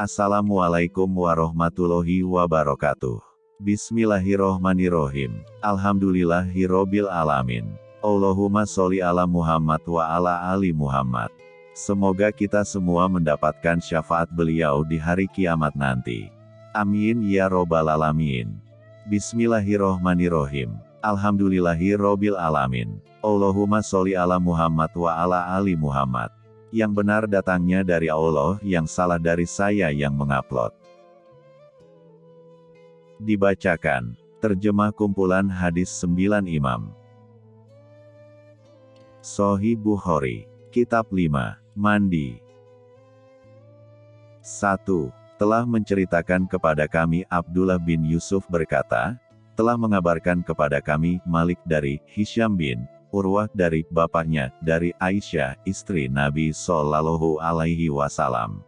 Assalamualaikum warahmatullahi wabarakatuh. Bismillahirrohmanirrohim. Alhamdulillahirrobil alamin. Allahumma sholli ala Muhammad wa ala ali Muhammad. Semoga kita semua mendapatkan syafaat beliau di hari kiamat nanti. Amin ya robbal alamin. Bismillahirrohmanirrohim. Alhamdulillahirrobil alamin. Allahumma sholli ala Muhammad wa ala ali Muhammad. Yang benar datangnya dari Allah, yang salah dari saya yang mengupload. Dibacakan. Terjemah kumpulan hadis sembilan imam. Sohi Bukhari. Kitab 5. Mandi. 1. Telah menceritakan kepada kami Abdullah bin Yusuf berkata, telah mengabarkan kepada kami Malik dari Hisham bin Urwah dari bapaknya, dari Aisyah, istri Nabi Sallallahu Alaihi Wasallam.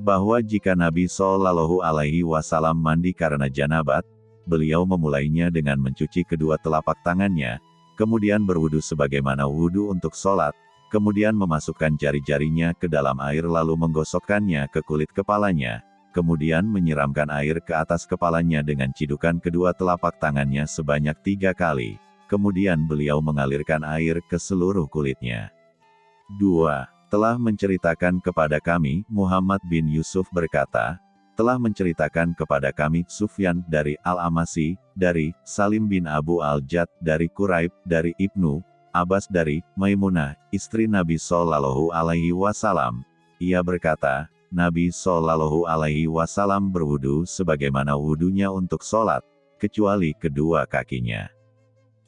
Bahwa jika Nabi Shallallahu Alaihi Wasallam mandi karena janabat, beliau memulainya dengan mencuci kedua telapak tangannya, kemudian berwudu sebagaimana wudu untuk sholat, kemudian memasukkan jari-jarinya ke dalam air lalu menggosokkannya ke kulit kepalanya, kemudian menyiramkan air ke atas kepalanya dengan cidukan kedua telapak tangannya sebanyak tiga kali, kemudian beliau mengalirkan air ke seluruh kulitnya. 2 telah menceritakan kepada kami, Muhammad bin Yusuf berkata, telah menceritakan kepada kami, Sufyan dari Al-Amasi, dari Salim bin Abu Al-Jad, dari Quraib, dari Ibnu, Abbas dari Maimunah, istri Nabi Sallallahu Alaihi Wasallam. Ia berkata, Nabi Sallallahu Alaihi Wasallam berwudu sebagaimana wudunya untuk sholat, kecuali kedua kakinya.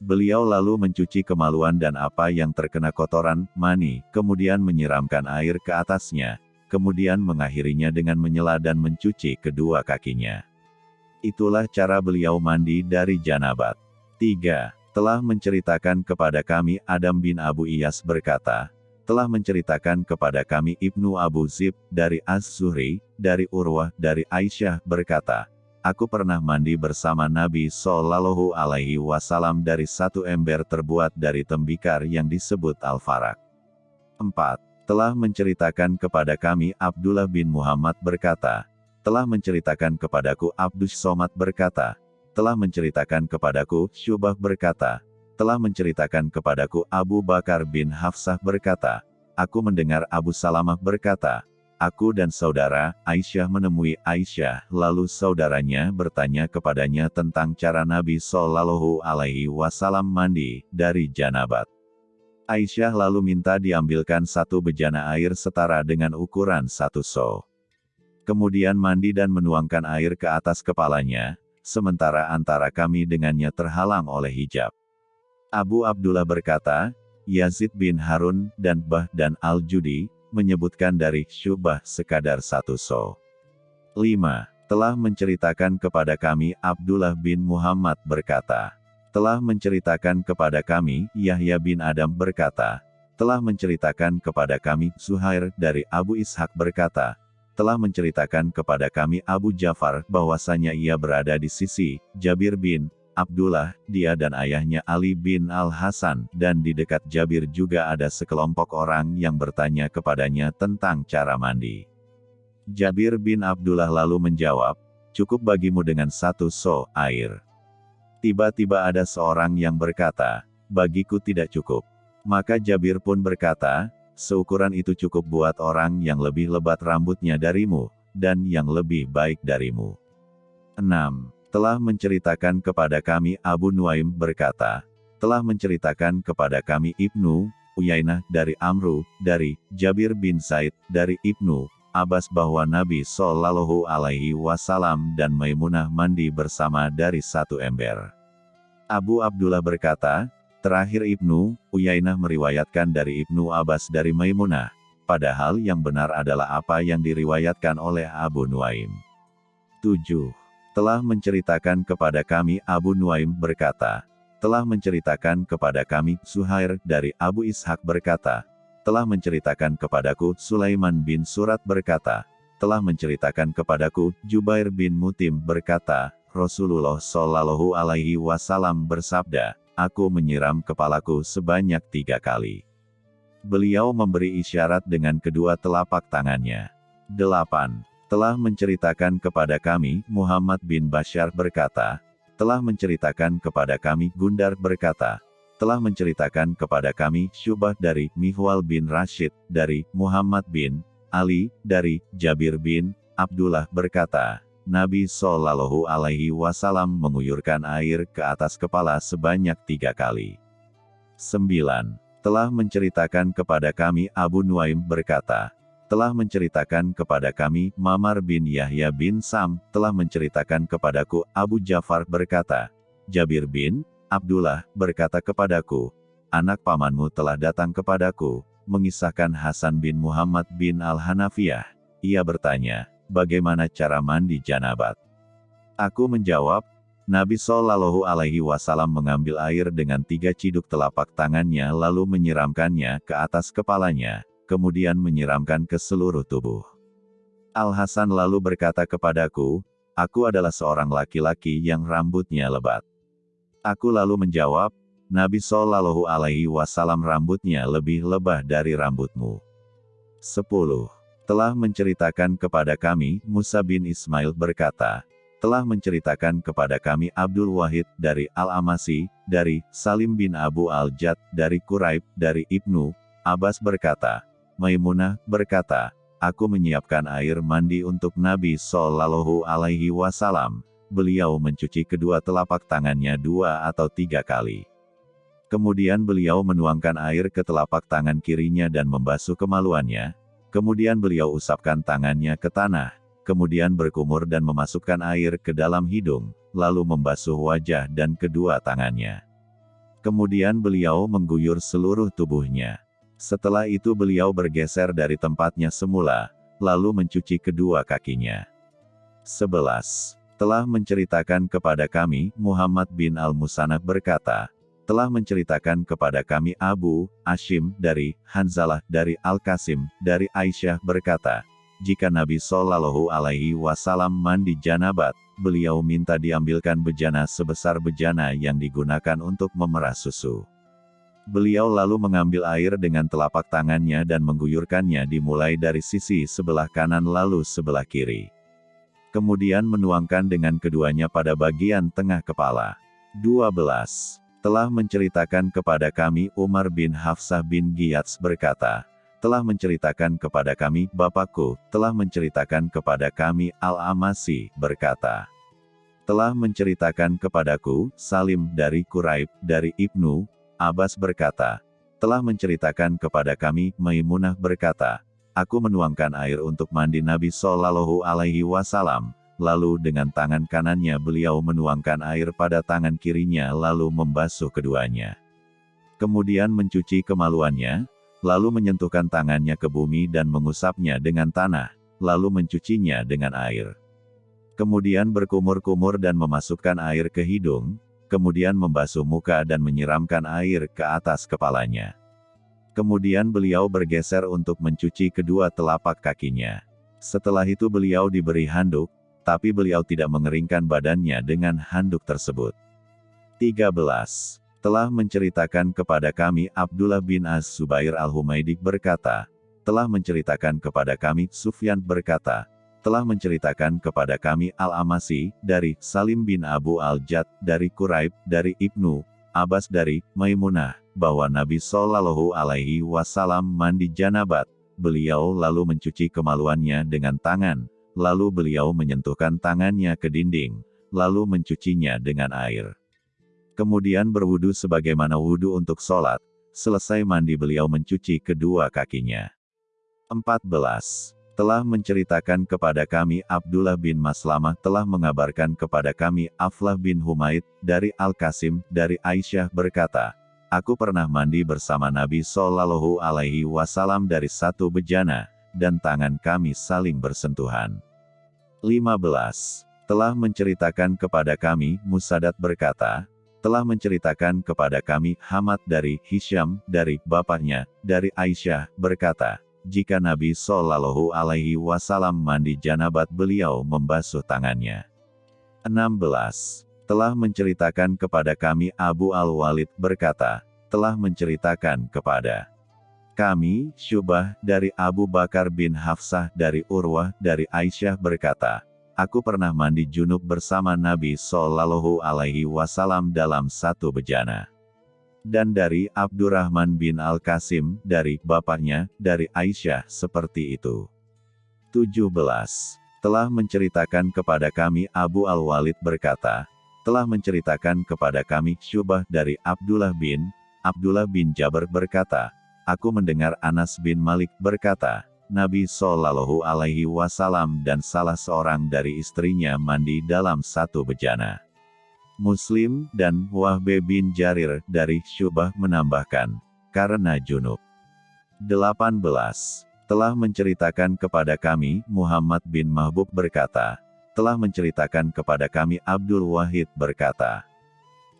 Beliau lalu mencuci kemaluan dan apa yang terkena kotoran, mani, kemudian menyiramkan air ke atasnya, kemudian mengakhirinya dengan menyela dan mencuci kedua kakinya. Itulah cara beliau mandi dari janabat. 3. Telah menceritakan kepada kami Adam bin Abu Iyas berkata, telah menceritakan kepada kami Ibnu Abu Zib, dari Az-Zuhri, dari Urwah, dari Aisyah, berkata, Aku pernah mandi bersama Nabi Sallallahu Alaihi Wasallam dari satu ember terbuat dari tembikar yang disebut Al-Farak. 4. Telah menceritakan kepada kami Abdullah bin Muhammad berkata, telah menceritakan kepadaku Abdus Somad berkata, telah menceritakan kepadaku Syubah berkata, telah menceritakan kepadaku Abu Bakar bin Hafsah berkata, aku mendengar Abu Salamah berkata, Aku dan saudara, Aisyah menemui Aisyah, lalu saudaranya bertanya kepadanya tentang cara Nabi Shallallahu Alaihi Wasallam mandi dari janabat. Aisyah lalu minta diambilkan satu bejana air setara dengan ukuran satu so. Kemudian mandi dan menuangkan air ke atas kepalanya, sementara antara kami dengannya terhalang oleh hijab. Abu Abdullah berkata, Yazid bin Harun dan Bah dan Al-Judi, menyebutkan dari Syubah sekadar satu so. 5. Telah menceritakan kepada kami Abdullah bin Muhammad berkata. Telah menceritakan kepada kami Yahya bin Adam berkata. Telah menceritakan kepada kami Suhair dari Abu Ishak berkata. Telah menceritakan kepada kami Abu Jafar bahwasanya ia berada di sisi Jabir bin Abdullah, dia dan ayahnya Ali bin Al-Hasan, dan di dekat Jabir juga ada sekelompok orang yang bertanya kepadanya tentang cara mandi. Jabir bin Abdullah lalu menjawab, cukup bagimu dengan satu so air. Tiba-tiba ada seorang yang berkata, bagiku tidak cukup. Maka Jabir pun berkata, seukuran itu cukup buat orang yang lebih lebat rambutnya darimu, dan yang lebih baik darimu. 6 telah menceritakan kepada kami Abu Nuaim berkata, telah menceritakan kepada kami Ibnu, Uyainah dari Amru, dari Jabir bin Said, dari Ibnu, Abbas bahwa Nabi Shallallahu Alaihi Wasallam dan Maimunah mandi bersama dari satu ember. Abu Abdullah berkata, terakhir Ibnu, Uyainah meriwayatkan dari Ibnu Abbas dari Maimunah, padahal yang benar adalah apa yang diriwayatkan oleh Abu Nuaim. 7 telah menceritakan kepada kami Abu Nuaim berkata, telah menceritakan kepada kami Suhair dari Abu Ishak berkata, telah menceritakan kepadaku Sulaiman bin Surat berkata, telah menceritakan kepadaku Jubair bin Mutim berkata, Rasulullah Shallallahu Alaihi Wasallam bersabda, aku menyiram kepalaku sebanyak tiga kali. Beliau memberi isyarat dengan kedua telapak tangannya. 8. Telah menceritakan kepada kami, Muhammad bin Bashar berkata, telah menceritakan kepada kami Gundar berkata, telah menceritakan kepada kami Syubah dari Mihwal bin Rashid, dari Muhammad bin Ali, dari Jabir bin Abdullah berkata, Nabi Shallallahu Alaihi Wasallam menguyurkan air ke atas kepala sebanyak tiga kali. 9. Telah menceritakan kepada kami Abu Nuaim berkata, telah menceritakan kepada kami Mamar bin Yahya bin Sam, telah menceritakan kepadaku Abu Jafar berkata, Jabir bin Abdullah berkata kepadaku, anak pamanmu telah datang kepadaku, mengisahkan Hasan bin Muhammad bin Al-Hanafiyah. Ia bertanya, bagaimana cara mandi janabat? Aku menjawab, Nabi Shallallahu Alaihi Wasallam mengambil air dengan tiga ciduk telapak tangannya lalu menyiramkannya ke atas kepalanya, kemudian menyiramkan ke seluruh tubuh. Al-Hasan lalu berkata kepadaku, aku adalah seorang laki-laki yang rambutnya lebat. Aku lalu menjawab, Nabi Shallallahu Alaihi Wasallam rambutnya lebih lebah dari rambutmu. 10. Telah menceritakan kepada kami, Musa bin Ismail berkata, telah menceritakan kepada kami Abdul Wahid dari Al-Amasi, dari Salim bin Abu Al-Jad, dari Quraib, dari Ibnu, Abbas berkata, Maimunah berkata, Aku menyiapkan air mandi untuk Nabi Sallallahu Alaihi Wasallam. Beliau mencuci kedua telapak tangannya dua atau tiga kali. Kemudian beliau menuangkan air ke telapak tangan kirinya dan membasuh kemaluannya. Kemudian beliau usapkan tangannya ke tanah. Kemudian berkumur dan memasukkan air ke dalam hidung, lalu membasuh wajah dan kedua tangannya. Kemudian beliau mengguyur seluruh tubuhnya. Setelah itu beliau bergeser dari tempatnya semula, lalu mencuci kedua kakinya. 11. Telah menceritakan kepada kami, Muhammad bin Al-Musanab berkata, telah menceritakan kepada kami Abu, Ashim, dari, Hanzalah, dari Al-Qasim, dari Aisyah berkata, jika Nabi Shallallahu Alaihi Wasallam mandi janabat, beliau minta diambilkan bejana sebesar bejana yang digunakan untuk memerah susu. Beliau lalu mengambil air dengan telapak tangannya dan mengguyurkannya dimulai dari sisi sebelah kanan lalu sebelah kiri. Kemudian menuangkan dengan keduanya pada bagian tengah kepala. 12. Telah menceritakan kepada kami Umar bin Hafsah bin Giyats berkata, telah menceritakan kepada kami Bapakku, telah menceritakan kepada kami Al-Amasi, berkata, telah menceritakan kepadaku, Salim dari Quraib, dari Ibnu, Abbas berkata, telah menceritakan kepada kami, Maimunah berkata, aku menuangkan air untuk mandi Nabi Shallallahu Alaihi Wasallam, lalu dengan tangan kanannya beliau menuangkan air pada tangan kirinya lalu membasuh keduanya. Kemudian mencuci kemaluannya, lalu menyentuhkan tangannya ke bumi dan mengusapnya dengan tanah, lalu mencucinya dengan air. Kemudian berkumur-kumur dan memasukkan air ke hidung, kemudian membasuh muka dan menyiramkan air ke atas kepalanya. Kemudian beliau bergeser untuk mencuci kedua telapak kakinya. Setelah itu beliau diberi handuk, tapi beliau tidak mengeringkan badannya dengan handuk tersebut. 13. Telah menceritakan kepada kami Abdullah bin Az-Zubair al-Humaydi berkata, telah menceritakan kepada kami Sufyan berkata, telah menceritakan kepada kami Al-Amasi, dari Salim bin Abu Al-Jad, dari Quraib, dari Ibnu, Abbas dari Maimunah, bahwa Nabi Shallallahu Alaihi Wasallam mandi janabat. Beliau lalu mencuci kemaluannya dengan tangan, lalu beliau menyentuhkan tangannya ke dinding, lalu mencucinya dengan air. Kemudian berwudu sebagaimana wudu untuk sholat, selesai mandi beliau mencuci kedua kakinya. 14 telah menceritakan kepada kami Abdullah bin Maslamah telah mengabarkan kepada kami Aflah bin Humaid, dari Al-Qasim, dari Aisyah berkata, Aku pernah mandi bersama Nabi Sallallahu Alaihi Wasallam dari satu bejana, dan tangan kami saling bersentuhan. 15. Telah menceritakan kepada kami, Musadat berkata, telah menceritakan kepada kami Hamad dari Hisham, dari bapaknya, dari Aisyah, berkata, jika Nabi Shallallahu Alaihi Wasallam mandi janabat beliau membasuh tangannya. 16. Telah menceritakan kepada kami Abu Al-Walid berkata, telah menceritakan kepada Kami, Syubah, dari Abu Bakar bin Hafsah dari Urwah dari Aisyah berkata, Aku pernah mandi junub bersama Nabi Sallallahu Alaihi Wasallam dalam satu bejana. Dan dari Abdurrahman bin Al-Qasim, dari bapaknya, dari Aisyah, seperti itu. 17. Telah menceritakan kepada kami Abu Al-Walid berkata, telah menceritakan kepada kami Syubah dari Abdullah bin, Abdullah bin Jabir berkata, Aku mendengar Anas bin Malik berkata, Nabi Shallallahu Alaihi Wasallam dan salah seorang dari istrinya mandi dalam satu bejana. Muslim dan Wahbe bin Jarir dari Syubah menambahkan, karena junub. 18. Telah menceritakan kepada kami, Muhammad bin Mahbub berkata, telah menceritakan kepada kami Abdul Wahid berkata,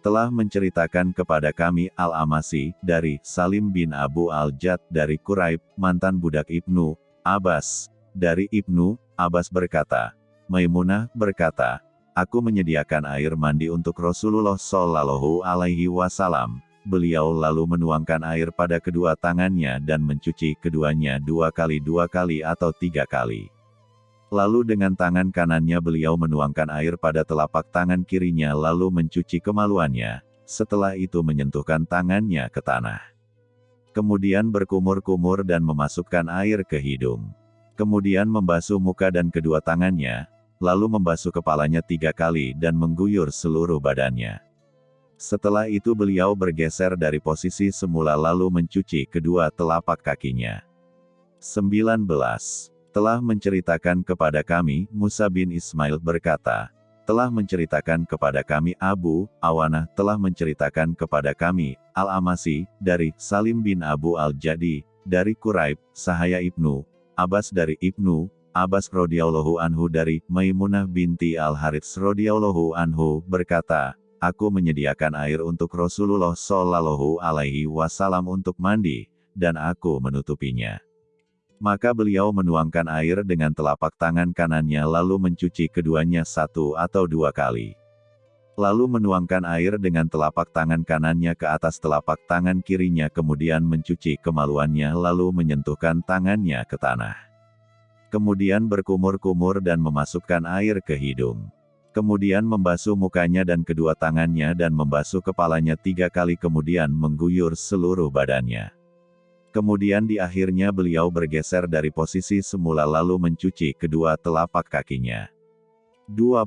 telah menceritakan kepada kami Al-Amasi, dari Salim bin Abu Al-Jad dari Quraib, mantan budak Ibnu, Abbas, dari Ibnu, Abbas berkata, Maimunah berkata, Aku menyediakan air mandi untuk Rasulullah Shallallahu Alaihi Wasallam. Beliau lalu menuangkan air pada kedua tangannya dan mencuci keduanya dua kali dua kali atau tiga kali. Lalu dengan tangan kanannya beliau menuangkan air pada telapak tangan kirinya lalu mencuci kemaluannya, setelah itu menyentuhkan tangannya ke tanah. Kemudian berkumur-kumur dan memasukkan air ke hidung. Kemudian membasuh muka dan kedua tangannya, lalu membasuh kepalanya tiga kali dan mengguyur seluruh badannya. Setelah itu beliau bergeser dari posisi semula lalu mencuci kedua telapak kakinya. 19. Telah menceritakan kepada kami, Musa bin Ismail berkata, telah menceritakan kepada kami Abu, Awanah telah menceritakan kepada kami, Al-Amasi, dari Salim bin Abu Al-Jadi, dari Quraib, Sahaya Ibnu, Abbas dari Ibnu, Abbas radhiyallahu anhu dari Maimunah binti Al-Harits radhiyallahu anhu berkata, Aku menyediakan air untuk Rasulullah Shallallahu alaihi wasallam untuk mandi, dan aku menutupinya. Maka beliau menuangkan air dengan telapak tangan kanannya lalu mencuci keduanya satu atau dua kali. Lalu menuangkan air dengan telapak tangan kanannya ke atas telapak tangan kirinya kemudian mencuci kemaluannya lalu menyentuhkan tangannya ke tanah kemudian berkumur-kumur dan memasukkan air ke hidung. Kemudian membasuh mukanya dan kedua tangannya dan membasuh kepalanya tiga kali kemudian mengguyur seluruh badannya. Kemudian di akhirnya beliau bergeser dari posisi semula lalu mencuci kedua telapak kakinya. 20.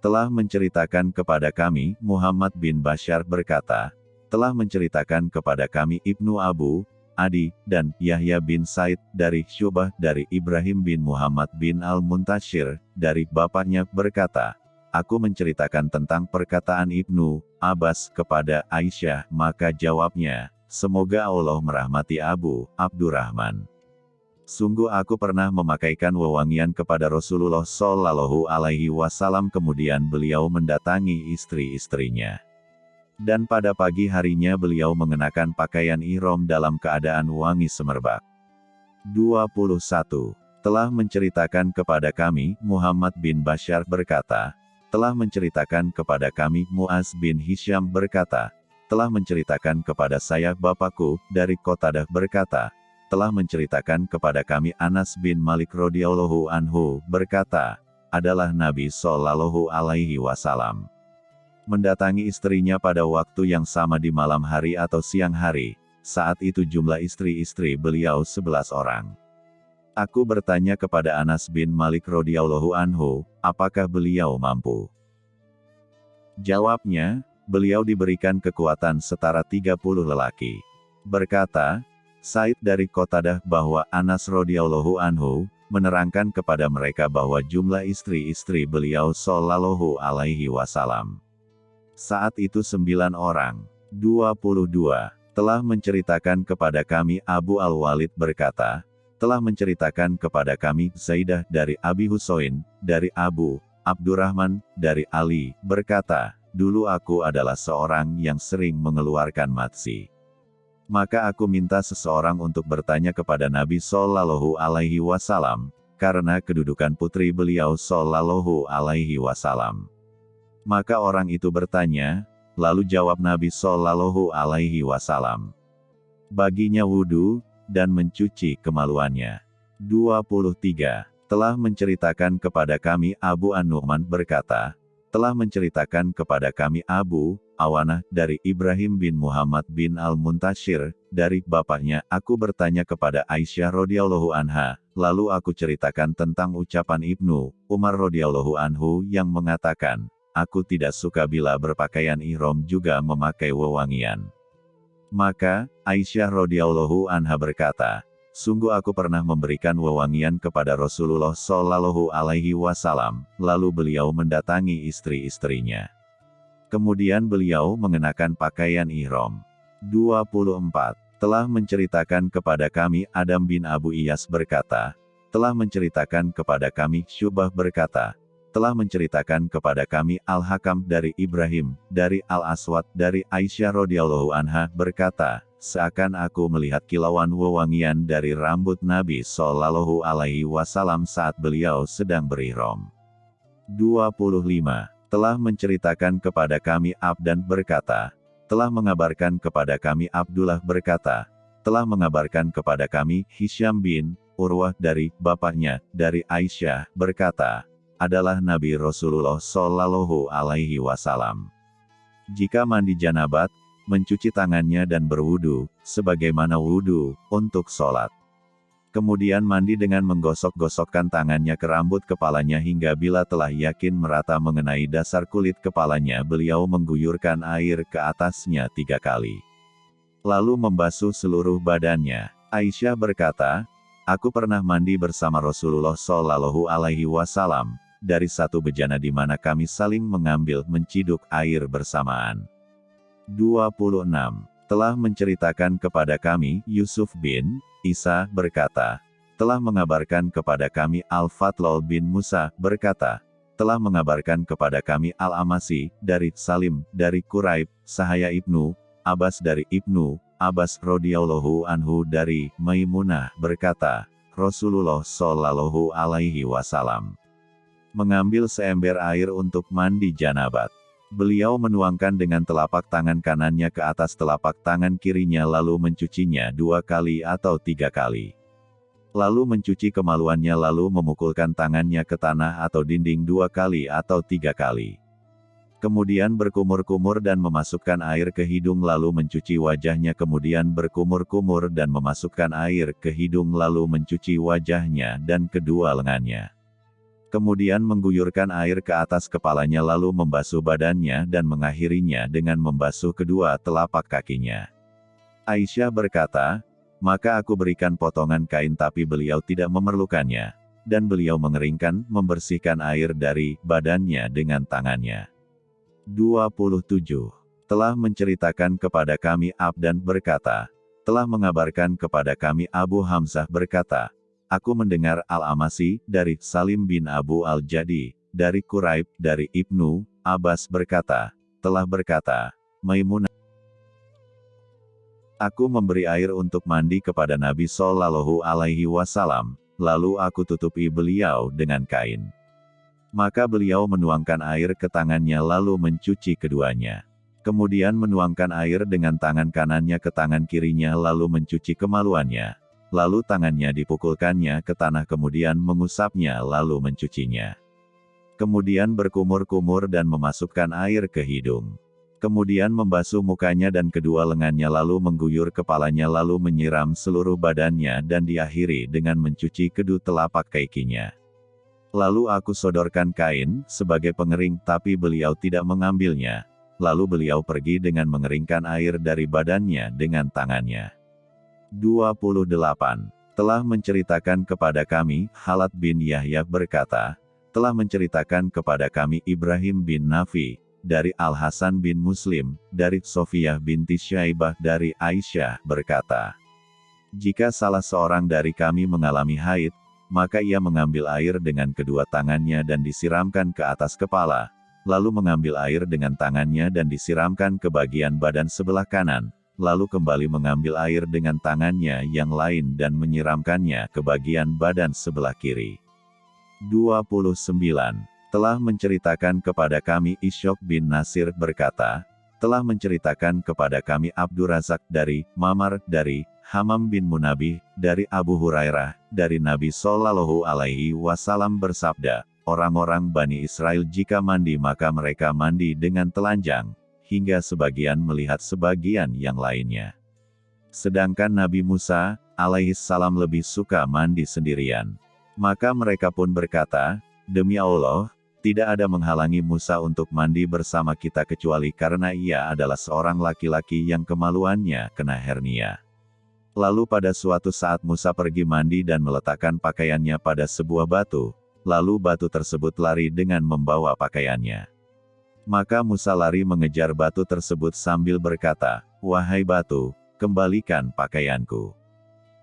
Telah menceritakan kepada kami, Muhammad bin Bashar berkata, telah menceritakan kepada kami Ibnu Abu, Adi, dan Yahya bin Said, dari Syubah, dari Ibrahim bin Muhammad bin Al-Muntashir, dari bapaknya, berkata, Aku menceritakan tentang perkataan Ibnu Abbas kepada Aisyah, maka jawabnya, Semoga Allah merahmati Abu Abdurrahman. Sungguh aku pernah memakaikan wewangian kepada Rasulullah Shallallahu Alaihi Wasallam kemudian beliau mendatangi istri-istrinya. Dan pada pagi harinya beliau mengenakan pakaian ihram dalam keadaan wangi semerbak. 21. Telah menceritakan kepada kami, Muhammad bin Bashar berkata, telah menceritakan kepada kami, Muaz bin Hisham berkata, telah menceritakan kepada saya Bapakku, dari Kotadah berkata, telah menceritakan kepada kami Anas bin Malik radhiyallahu anhu berkata, adalah Nabi Shallallahu alaihi wasallam mendatangi istrinya pada waktu yang sama di malam hari atau siang hari. Saat itu jumlah istri-istri beliau sebelas orang. Aku bertanya kepada Anas bin Malik radhiyallahu anhu, apakah beliau mampu? Jawabnya, beliau diberikan kekuatan setara 30 lelaki. Berkata, Said dari Kotadah bahwa Anas radhiyallahu anhu menerangkan kepada mereka bahwa jumlah istri-istri beliau sallallahu alaihi wasallam saat itu sembilan orang, 22, telah menceritakan kepada kami Abu Al-Walid berkata, telah menceritakan kepada kami Zaidah dari Abi Husoin, dari Abu, Abdurrahman, dari Ali, berkata, dulu aku adalah seorang yang sering mengeluarkan matsi. Maka aku minta seseorang untuk bertanya kepada Nabi Sallallahu Alaihi Wasallam, karena kedudukan putri beliau Sallallahu Alaihi Wasallam. Maka orang itu bertanya, lalu jawab Nabi Shallallahu Alaihi Wasallam. Baginya wudhu, dan mencuci kemaluannya. 23. Telah menceritakan kepada kami Abu An-Nu'man berkata, telah menceritakan kepada kami Abu Awanah dari Ibrahim bin Muhammad bin Al-Muntashir, dari bapaknya, aku bertanya kepada Aisyah radhiyallahu anha, lalu aku ceritakan tentang ucapan Ibnu Umar radhiyallahu anhu yang mengatakan, aku tidak suka bila berpakaian ihram juga memakai wewangian. Maka, Aisyah radhiyallahu anha berkata, Sungguh aku pernah memberikan wewangian kepada Rasulullah Shallallahu Alaihi Wasallam, lalu beliau mendatangi istri-istrinya. Kemudian beliau mengenakan pakaian ihram. 24. Telah menceritakan kepada kami Adam bin Abu Iyas berkata, telah menceritakan kepada kami Syubah berkata, telah menceritakan kepada kami Al-Hakam dari Ibrahim, dari Al-Aswad, dari Aisyah radhiyallahu anha berkata, seakan aku melihat kilauan wewangian dari rambut Nabi Shallallahu Alaihi Wasallam saat beliau sedang berihram. 25. Telah menceritakan kepada kami Abdan berkata, telah mengabarkan kepada kami Abdullah berkata, telah mengabarkan kepada kami Hisham bin Urwah dari bapaknya, dari Aisyah, berkata, adalah Nabi Rasulullah Shallallahu Alaihi Wasallam. Jika mandi janabat, mencuci tangannya dan berwudu, sebagaimana wudu, untuk sholat. Kemudian mandi dengan menggosok-gosokkan tangannya ke rambut kepalanya hingga bila telah yakin merata mengenai dasar kulit kepalanya beliau mengguyurkan air ke atasnya tiga kali. Lalu membasuh seluruh badannya. Aisyah berkata, Aku pernah mandi bersama Rasulullah Shallallahu Alaihi Wasallam dari satu bejana di mana kami saling mengambil menciduk air bersamaan. 26. Telah menceritakan kepada kami, Yusuf bin Isa berkata, telah mengabarkan kepada kami Al-Fatlol bin Musa berkata, telah mengabarkan kepada kami Al-Amasi, dari Salim, dari Quraib, Sahaya Ibnu, Abbas dari Ibnu, Abbas radhiyallahu anhu dari Maimunah berkata, Rasulullah shallallahu alaihi wasallam mengambil seember air untuk mandi janabat. Beliau menuangkan dengan telapak tangan kanannya ke atas telapak tangan kirinya lalu mencucinya dua kali atau tiga kali. Lalu mencuci kemaluannya lalu memukulkan tangannya ke tanah atau dinding dua kali atau tiga kali. Kemudian berkumur-kumur dan memasukkan air ke hidung lalu mencuci wajahnya kemudian berkumur-kumur dan memasukkan air ke hidung lalu mencuci wajahnya dan kedua lengannya kemudian mengguyurkan air ke atas kepalanya lalu membasuh badannya dan mengakhirinya dengan membasuh kedua telapak kakinya. Aisyah berkata, maka aku berikan potongan kain tapi beliau tidak memerlukannya, dan beliau mengeringkan, membersihkan air dari badannya dengan tangannya. 27. Telah menceritakan kepada kami Abdan berkata, telah mengabarkan kepada kami Abu Hamzah berkata, Aku mendengar Al-Amasi, dari Salim bin Abu Al-Jadi, dari Quraib, dari Ibnu, Abbas berkata, telah berkata, Maimunah, Aku memberi air untuk mandi kepada Nabi Sallallahu Alaihi Wasallam, lalu aku tutupi beliau dengan kain. Maka beliau menuangkan air ke tangannya lalu mencuci keduanya. Kemudian menuangkan air dengan tangan kanannya ke tangan kirinya lalu mencuci kemaluannya lalu tangannya dipukulkannya ke tanah kemudian mengusapnya lalu mencucinya. Kemudian berkumur-kumur dan memasukkan air ke hidung. Kemudian membasuh mukanya dan kedua lengannya lalu mengguyur kepalanya lalu menyiram seluruh badannya dan diakhiri dengan mencuci kedua telapak kakinya. Lalu aku sodorkan kain, sebagai pengering tapi beliau tidak mengambilnya. Lalu beliau pergi dengan mengeringkan air dari badannya dengan tangannya. 28. Telah menceritakan kepada kami, Halat bin Yahya berkata, telah menceritakan kepada kami Ibrahim bin Nafi, dari Al-Hasan bin Muslim, dari Sofiyah binti Syaibah dari Aisyah, berkata, Jika salah seorang dari kami mengalami haid, maka ia mengambil air dengan kedua tangannya dan disiramkan ke atas kepala, lalu mengambil air dengan tangannya dan disiramkan ke bagian badan sebelah kanan, lalu kembali mengambil air dengan tangannya yang lain dan menyiramkannya ke bagian badan sebelah kiri. 29. Telah menceritakan kepada kami Isyok bin Nasir berkata, telah menceritakan kepada kami Abdurazak dari Mamar dari Hamam bin Munabih, dari Abu Hurairah, dari Nabi Sallallahu Alaihi Wasallam bersabda, orang-orang Bani Israel jika mandi maka mereka mandi dengan telanjang, hingga sebagian melihat sebagian yang lainnya. Sedangkan Nabi Musa, alaihissalam lebih suka mandi sendirian. Maka mereka pun berkata, Demi Allah, tidak ada menghalangi Musa untuk mandi bersama kita kecuali karena ia adalah seorang laki-laki yang kemaluannya kena hernia. Lalu pada suatu saat Musa pergi mandi dan meletakkan pakaiannya pada sebuah batu, lalu batu tersebut lari dengan membawa pakaiannya. Maka Musa lari mengejar batu tersebut sambil berkata, Wahai batu, kembalikan pakaianku.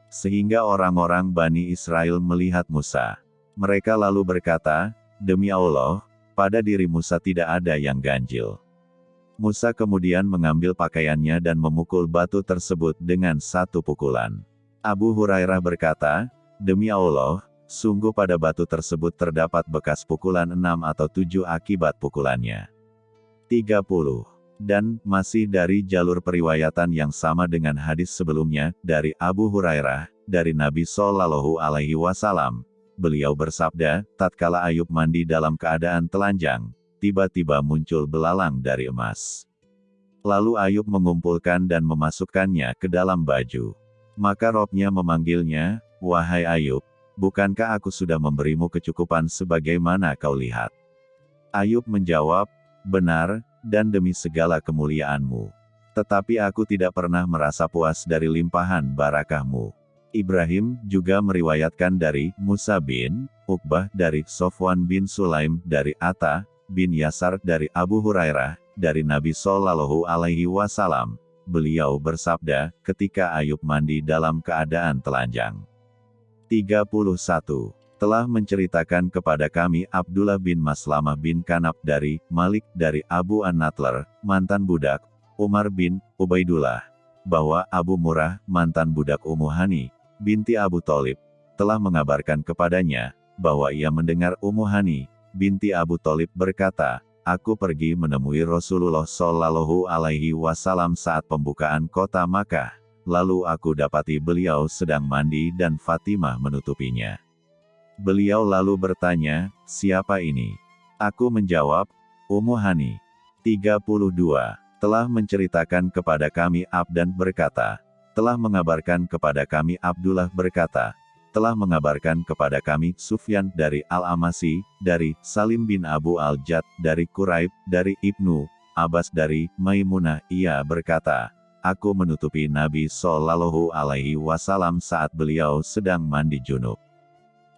Sehingga orang-orang Bani Israel melihat Musa. Mereka lalu berkata, Demi Allah, pada diri Musa tidak ada yang ganjil. Musa kemudian mengambil pakaiannya dan memukul batu tersebut dengan satu pukulan. Abu Hurairah berkata, Demi Allah, sungguh pada batu tersebut terdapat bekas pukulan enam atau tujuh akibat pukulannya. 30. Dan, masih dari jalur periwayatan yang sama dengan hadis sebelumnya, dari Abu Hurairah, dari Nabi Sallallahu Alaihi Wasallam, beliau bersabda, tatkala Ayub mandi dalam keadaan telanjang, tiba-tiba muncul belalang dari emas. Lalu Ayub mengumpulkan dan memasukkannya ke dalam baju. Maka robnya memanggilnya, Wahai Ayub, bukankah aku sudah memberimu kecukupan sebagaimana kau lihat? Ayub menjawab, Benar, dan demi segala kemuliaanmu. Tetapi aku tidak pernah merasa puas dari limpahan barakahmu. Ibrahim juga meriwayatkan dari Musa bin Uqbah dari Sofwan bin Sulaim dari Atta bin Yasar dari Abu Hurairah dari Nabi Shallallahu Alaihi Wasallam. Beliau bersabda, ketika Ayub mandi dalam keadaan telanjang. 31. Telah menceritakan kepada kami Abdullah bin Maslamah bin Kanab dari Malik dari Abu An-Natler, mantan budak, Umar bin Ubaidullah, bahwa Abu Murah, mantan budak Umuhani, binti Abu Talib, telah mengabarkan kepadanya, bahwa ia mendengar Ummu Hani, binti Abu Talib berkata, Aku pergi menemui Rasulullah Shallallahu Alaihi Wasallam saat pembukaan kota Makkah. Lalu aku dapati beliau sedang mandi dan Fatimah menutupinya. Beliau lalu bertanya, siapa ini? Aku menjawab, Ummu Hani. 32. Telah menceritakan kepada kami Abdan berkata, telah mengabarkan kepada kami Abdullah berkata, telah mengabarkan kepada kami Sufyan dari Al-Amasi, dari Salim bin Abu Al-Jad, dari Quraib, dari Ibnu Abbas dari Maimunah, ia berkata, Aku menutupi Nabi Sallallahu Alaihi Wasallam saat beliau sedang mandi junub.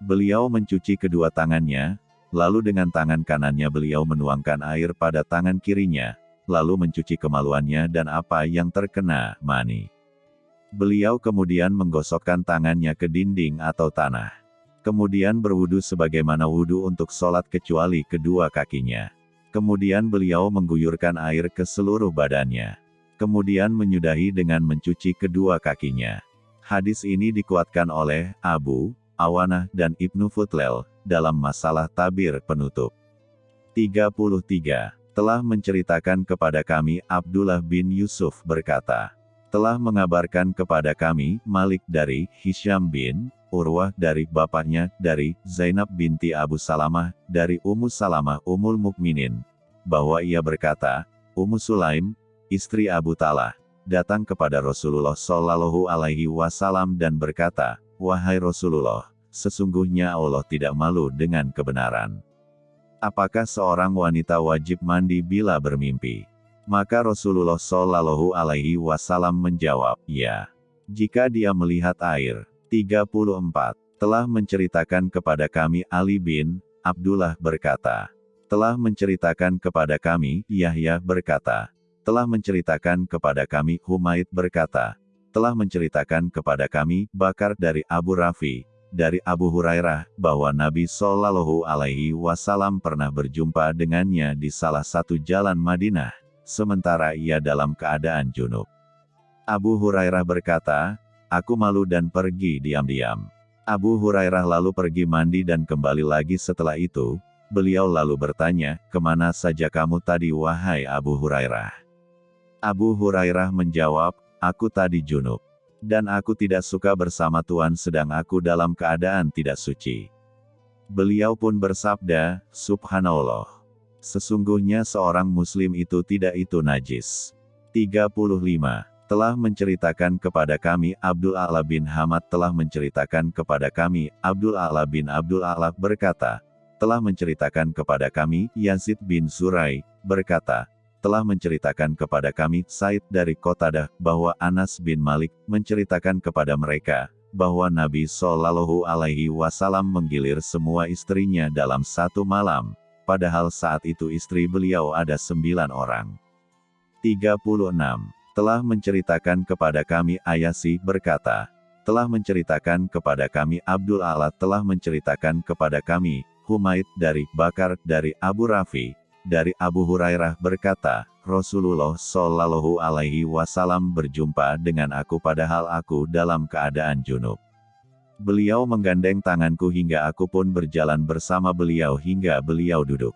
Beliau mencuci kedua tangannya, lalu dengan tangan kanannya beliau menuangkan air pada tangan kirinya, lalu mencuci kemaluannya dan apa yang terkena mani. Beliau kemudian menggosokkan tangannya ke dinding atau tanah. Kemudian berwudu sebagaimana wudu untuk sholat kecuali kedua kakinya. Kemudian beliau mengguyurkan air ke seluruh badannya. Kemudian menyudahi dengan mencuci kedua kakinya. Hadis ini dikuatkan oleh Abu, Awanah dan Ibnu Futlel dalam masalah tabir penutup. 33. Telah menceritakan kepada kami Abdullah bin Yusuf berkata, telah mengabarkan kepada kami, Malik dari Hisham bin Urwah dari bapaknya, dari Zainab binti Abu Salamah, dari Ummu Salamah Ummul Mukminin, bahwa ia berkata, Ummu Sulaim, istri Abu Talah, datang kepada Rasulullah Shallallahu Alaihi Wasallam dan berkata, Wahai Rasulullah, sesungguhnya Allah tidak malu dengan kebenaran. Apakah seorang wanita wajib mandi bila bermimpi? Maka Rasulullah Shallallahu Alaihi Wasallam menjawab, ya. Jika dia melihat air. 34. Telah menceritakan kepada kami Ali bin Abdullah berkata. Telah menceritakan kepada kami Yahya berkata. Telah menceritakan kepada kami Humaid berkata. Telah menceritakan kepada kami Bakar dari Abu Rafi, dari Abu Hurairah, bahwa Nabi Shallallahu Alaihi Wasallam pernah berjumpa dengannya di salah satu jalan Madinah sementara ia dalam keadaan junub. Abu Hurairah berkata, Aku malu dan pergi diam-diam. Abu Hurairah lalu pergi mandi dan kembali lagi setelah itu, beliau lalu bertanya, Ke mana saja kamu tadi wahai Abu Hurairah? Abu Hurairah menjawab, Aku tadi junub. Dan aku tidak suka bersama Tuhan sedang aku dalam keadaan tidak suci. Beliau pun bersabda, Subhanallah. Sesungguhnya seorang muslim itu tidak itu najis. 35. Telah menceritakan kepada kami Abdul A'la bin Hamad telah menceritakan kepada kami Abdul A'la bin Abdul A'la berkata, telah menceritakan kepada kami Yazid bin Surai, berkata, telah menceritakan kepada kami Said dari Kotadah bahwa Anas bin Malik menceritakan kepada mereka bahwa Nabi Shallallahu Alaihi Wasallam menggilir semua istrinya dalam satu malam, padahal saat itu istri beliau ada sembilan orang. 36. Telah menceritakan kepada kami Ayasi berkata, telah menceritakan kepada kami Abdul Allah telah menceritakan kepada kami Humaid dari Bakar dari Abu Rafi, dari Abu Hurairah berkata, Rasulullah Shallallahu Alaihi Wasallam berjumpa dengan aku padahal aku dalam keadaan junub. Beliau menggandeng tanganku hingga aku pun berjalan bersama beliau hingga beliau duduk.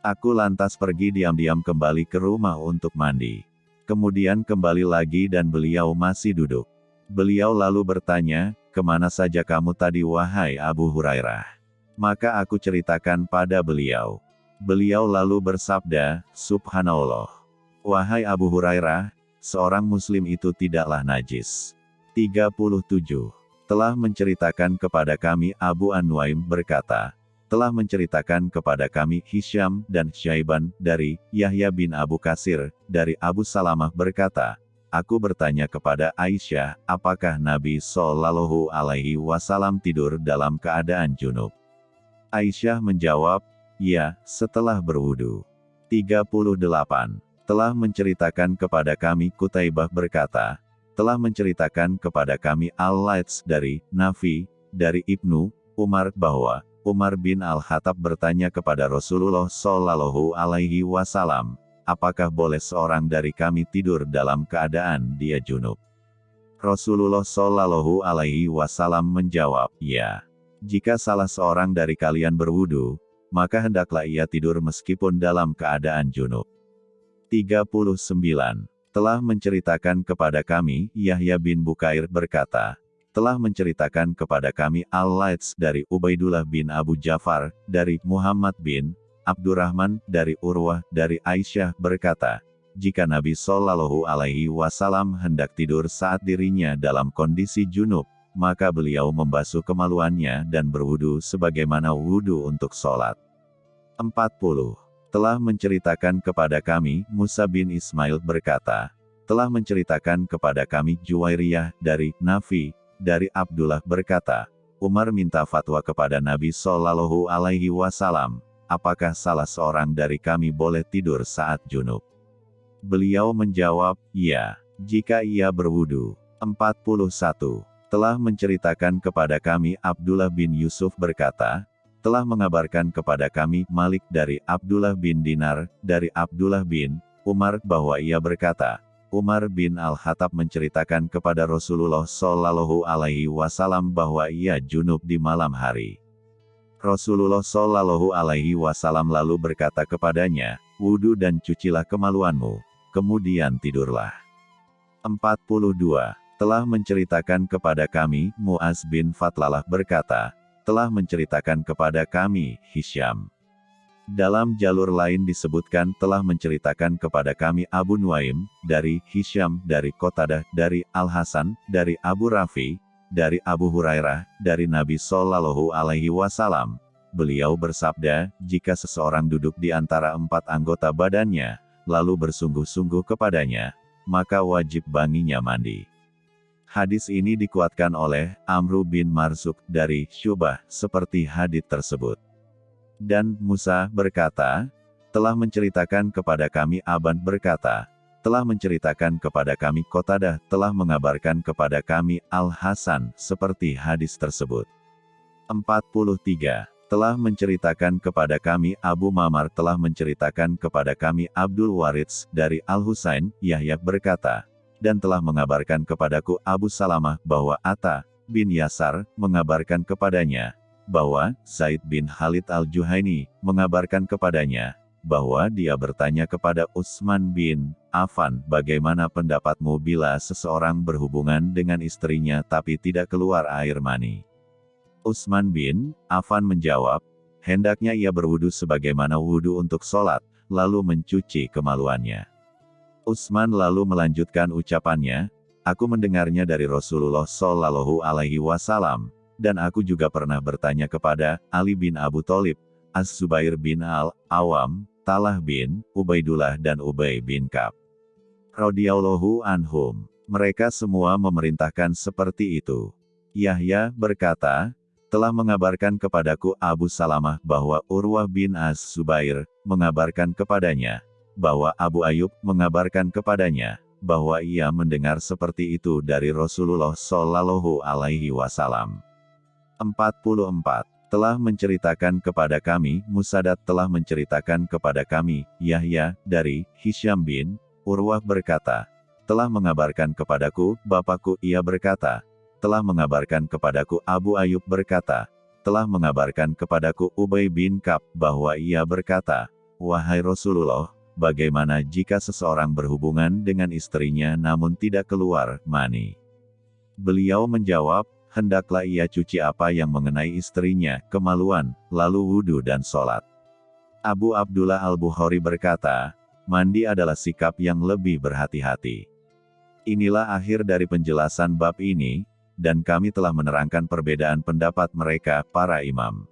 Aku lantas pergi diam-diam kembali ke rumah untuk mandi. Kemudian kembali lagi dan beliau masih duduk. Beliau lalu bertanya, ke mana saja kamu tadi wahai Abu Hurairah? Maka aku ceritakan pada beliau. Beliau lalu bersabda, Subhanallah. Wahai Abu Hurairah, seorang muslim itu tidaklah najis. 37. Telah menceritakan kepada kami Abu Anwaim berkata, telah menceritakan kepada kami Hisham dan Syaiban dari Yahya bin Abu Kasir, dari Abu Salamah berkata, Aku bertanya kepada Aisyah, apakah Nabi Shallallahu Alaihi Wasallam tidur dalam keadaan junub? Aisyah menjawab, ya, setelah berwudu. 38. Telah menceritakan kepada kami Kutaibah berkata, telah menceritakan kepada kami Al-Laits dari Nafi, dari Ibnu Umar bahwa Umar bin Al-Khattab bertanya kepada Rasulullah Shallallahu Alaihi Wasallam, apakah boleh seorang dari kami tidur dalam keadaan dia junub? Rasulullah Shallallahu Alaihi Wasallam menjawab, ya. Jika salah seorang dari kalian berwudu, maka hendaklah ia tidur meskipun dalam keadaan junub. 39. Telah menceritakan kepada kami, Yahya bin Bukair berkata, telah menceritakan kepada kami Al-Laits dari Ubaidullah bin Abu Jafar, dari Muhammad bin Abdurrahman, dari Urwah, dari Aisyah berkata, jika Nabi Shallallahu Alaihi Wasallam hendak tidur saat dirinya dalam kondisi junub, maka beliau membasuh kemaluannya dan berwudu sebagaimana wudu untuk sholat. 40. Telah menceritakan kepada kami, Musa bin Ismail berkata, telah menceritakan kepada kami Juwairiyah dari Nafi, dari Abdullah berkata, Umar minta fatwa kepada Nabi Shallallahu Alaihi Wasallam, apakah salah seorang dari kami boleh tidur saat junub? Beliau menjawab, ya, jika ia berwudu. 41 telah menceritakan kepada kami Abdullah bin Yusuf berkata, telah mengabarkan kepada kami Malik dari Abdullah bin Dinar, dari Abdullah bin Umar bahwa ia berkata, Umar bin Al-Khattab menceritakan kepada Rasulullah Shallallahu Alaihi Wasallam bahwa ia junub di malam hari. Rasulullah Shallallahu Alaihi Wasallam lalu berkata kepadanya, wudhu dan cucilah kemaluanmu, kemudian tidurlah. 42 telah menceritakan kepada kami, Muaz bin Fatlalah berkata, telah menceritakan kepada kami, Hisham. Dalam jalur lain disebutkan telah menceritakan kepada kami Abu Nuaim, dari Hisham, dari Kotadah, dari Al-Hasan, dari Abu Rafi, dari Abu Hurairah, dari Nabi Shallallahu Alaihi Wasallam. Beliau bersabda, jika seseorang duduk di antara empat anggota badannya, lalu bersungguh-sungguh kepadanya, maka wajib banginya mandi. Hadis ini dikuatkan oleh Amru bin Marsuk dari Syubah, seperti hadis tersebut. Dan Musa berkata, telah menceritakan kepada kami Aban berkata, telah menceritakan kepada kami Kotadah, telah mengabarkan kepada kami Al-Hasan, seperti hadis tersebut. 43. Telah menceritakan kepada kami Abu Mamar telah menceritakan kepada kami Abdul Waritz dari Al-Husain, Yahya berkata, dan telah mengabarkan kepadaku Abu Salamah bahwa Atta bin Yasar mengabarkan kepadanya bahwa Said bin Khalid al-Juhaini mengabarkan kepadanya bahwa dia bertanya kepada Utsman bin Affan, bagaimana pendapatmu bila seseorang berhubungan dengan istrinya tapi tidak keluar air mani? Utsman bin Affan menjawab, hendaknya ia berwudu sebagaimana wudu untuk sholat, lalu mencuci kemaluannya. Utsman lalu melanjutkan ucapannya, Aku mendengarnya dari Rasulullah Shallallahu Alaihi Wasallam, dan aku juga pernah bertanya kepada Ali bin Abu Thalib, Az-Zubair bin Al-Awam, Talah bin Ubaidullah dan Ubay bin Kab. Radiyallahu anhum. Mereka semua memerintahkan seperti itu. Yahya berkata, telah mengabarkan kepadaku Abu Salamah bahwa Urwah bin Az-Zubair mengabarkan kepadanya, bahwa Abu Ayub mengabarkan kepadanya, bahwa ia mendengar seperti itu dari Rasulullah Shallallahu Alaihi Wasallam. 44. Telah menceritakan kepada kami, Musadat telah menceritakan kepada kami, Yahya, dari Hisham bin Urwah berkata, telah mengabarkan kepadaku, bapakku, ia berkata, telah mengabarkan kepadaku Abu Ayub berkata, telah mengabarkan kepadaku Ubay bin Kab bahwa ia berkata, Wahai Rasulullah, bagaimana jika seseorang berhubungan dengan istrinya namun tidak keluar mani? Beliau menjawab, hendaklah ia cuci apa yang mengenai istrinya, kemaluan, lalu wudhu dan sholat. Abu Abdullah Al-Bukhari berkata, mandi adalah sikap yang lebih berhati-hati. Inilah akhir dari penjelasan bab ini, dan kami telah menerangkan perbedaan pendapat mereka, para imam.